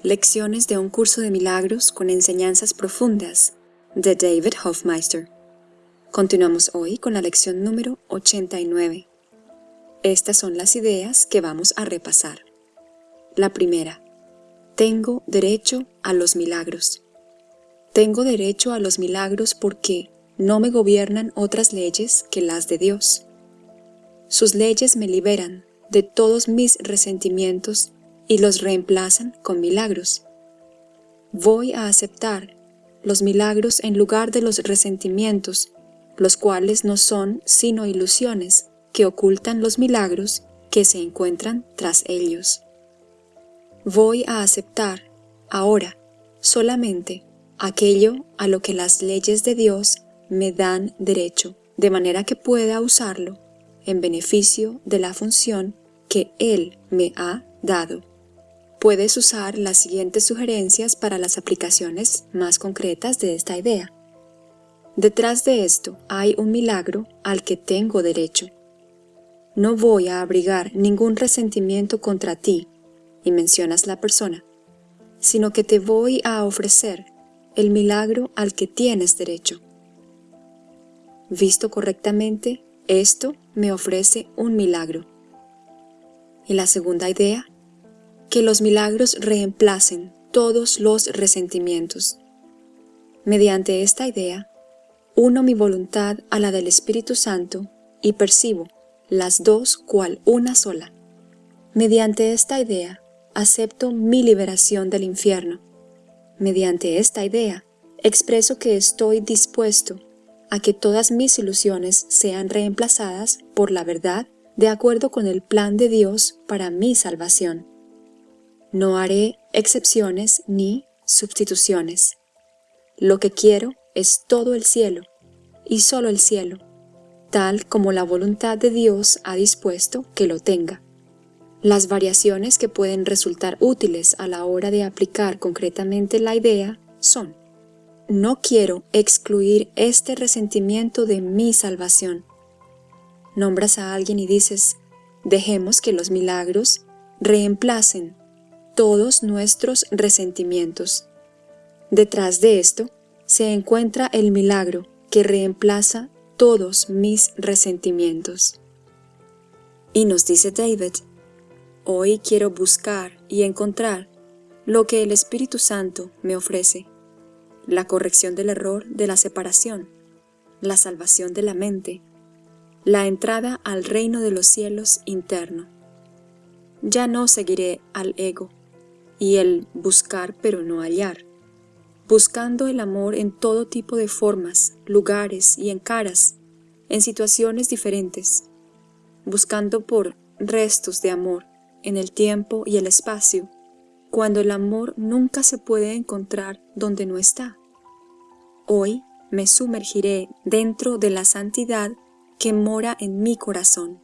Lecciones de un curso de milagros con enseñanzas profundas de David Hofmeister. Continuamos hoy con la lección número 89. Estas son las ideas que vamos a repasar. La primera. Tengo derecho a los milagros. Tengo derecho a los milagros porque no me gobiernan otras leyes que las de Dios. Sus leyes me liberan de todos mis resentimientos y los reemplazan con milagros. Voy a aceptar los milagros en lugar de los resentimientos, los cuales no son sino ilusiones que ocultan los milagros que se encuentran tras ellos. Voy a aceptar, ahora, solamente aquello a lo que las leyes de Dios me dan derecho, de manera que pueda usarlo en beneficio de la función que Él me ha dado. Puedes usar las siguientes sugerencias para las aplicaciones más concretas de esta idea. Detrás de esto hay un milagro al que tengo derecho. No voy a abrigar ningún resentimiento contra ti, y mencionas la persona, sino que te voy a ofrecer el milagro al que tienes derecho. Visto correctamente, esto me ofrece un milagro. Y la segunda idea que los milagros reemplacen todos los resentimientos. Mediante esta idea, uno mi voluntad a la del Espíritu Santo y percibo las dos cual una sola. Mediante esta idea, acepto mi liberación del infierno. Mediante esta idea, expreso que estoy dispuesto a que todas mis ilusiones sean reemplazadas por la verdad de acuerdo con el plan de Dios para mi salvación. No haré excepciones ni sustituciones. Lo que quiero es todo el cielo, y solo el cielo, tal como la voluntad de Dios ha dispuesto que lo tenga. Las variaciones que pueden resultar útiles a la hora de aplicar concretamente la idea son No quiero excluir este resentimiento de mi salvación. Nombras a alguien y dices, dejemos que los milagros reemplacen todos nuestros resentimientos. Detrás de esto se encuentra el milagro que reemplaza todos mis resentimientos. Y nos dice David, hoy quiero buscar y encontrar lo que el Espíritu Santo me ofrece, la corrección del error de la separación, la salvación de la mente, la entrada al reino de los cielos interno. Ya no seguiré al ego, y el buscar pero no hallar, buscando el amor en todo tipo de formas, lugares y en caras, en situaciones diferentes, buscando por restos de amor en el tiempo y el espacio, cuando el amor nunca se puede encontrar donde no está. Hoy me sumergiré dentro de la santidad que mora en mi corazón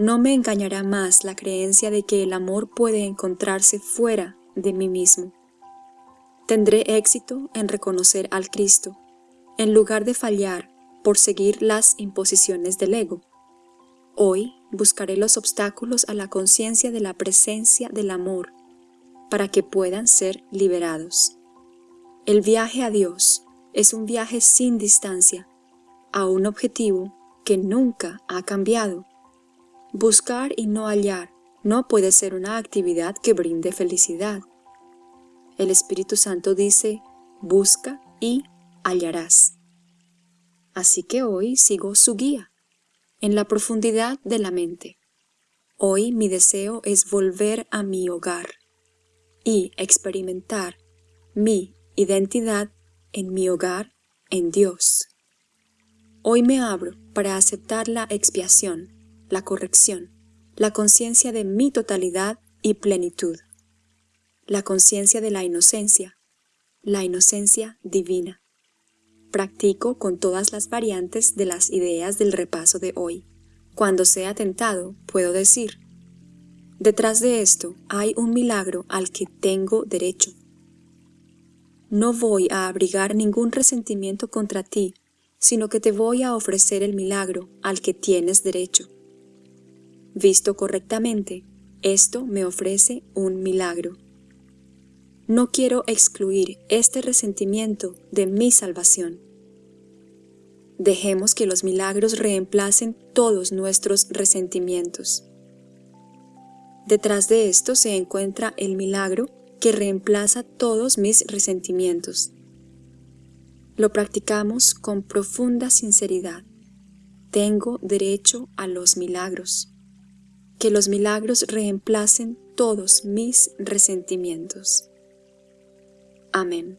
no me engañará más la creencia de que el amor puede encontrarse fuera de mí mismo. Tendré éxito en reconocer al Cristo, en lugar de fallar por seguir las imposiciones del ego. Hoy buscaré los obstáculos a la conciencia de la presencia del amor, para que puedan ser liberados. El viaje a Dios es un viaje sin distancia, a un objetivo que nunca ha cambiado Buscar y no hallar no puede ser una actividad que brinde felicidad. El Espíritu Santo dice, busca y hallarás. Así que hoy sigo su guía, en la profundidad de la mente. Hoy mi deseo es volver a mi hogar y experimentar mi identidad en mi hogar en Dios. Hoy me abro para aceptar la expiación la corrección, la conciencia de mi totalidad y plenitud, la conciencia de la inocencia, la inocencia divina. Practico con todas las variantes de las ideas del repaso de hoy. Cuando sea tentado, puedo decir, detrás de esto hay un milagro al que tengo derecho. No voy a abrigar ningún resentimiento contra ti, sino que te voy a ofrecer el milagro al que tienes derecho. Visto correctamente, esto me ofrece un milagro. no quiero excluir este resentimiento de mi salvación. Dejemos que los milagros reemplacen todos nuestros resentimientos. Detrás de esto se encuentra el milagro que reemplaza todos mis resentimientos. Lo practicamos con profunda sinceridad. Tengo derecho a los milagros. Que los milagros reemplacen todos mis resentimientos. Amén.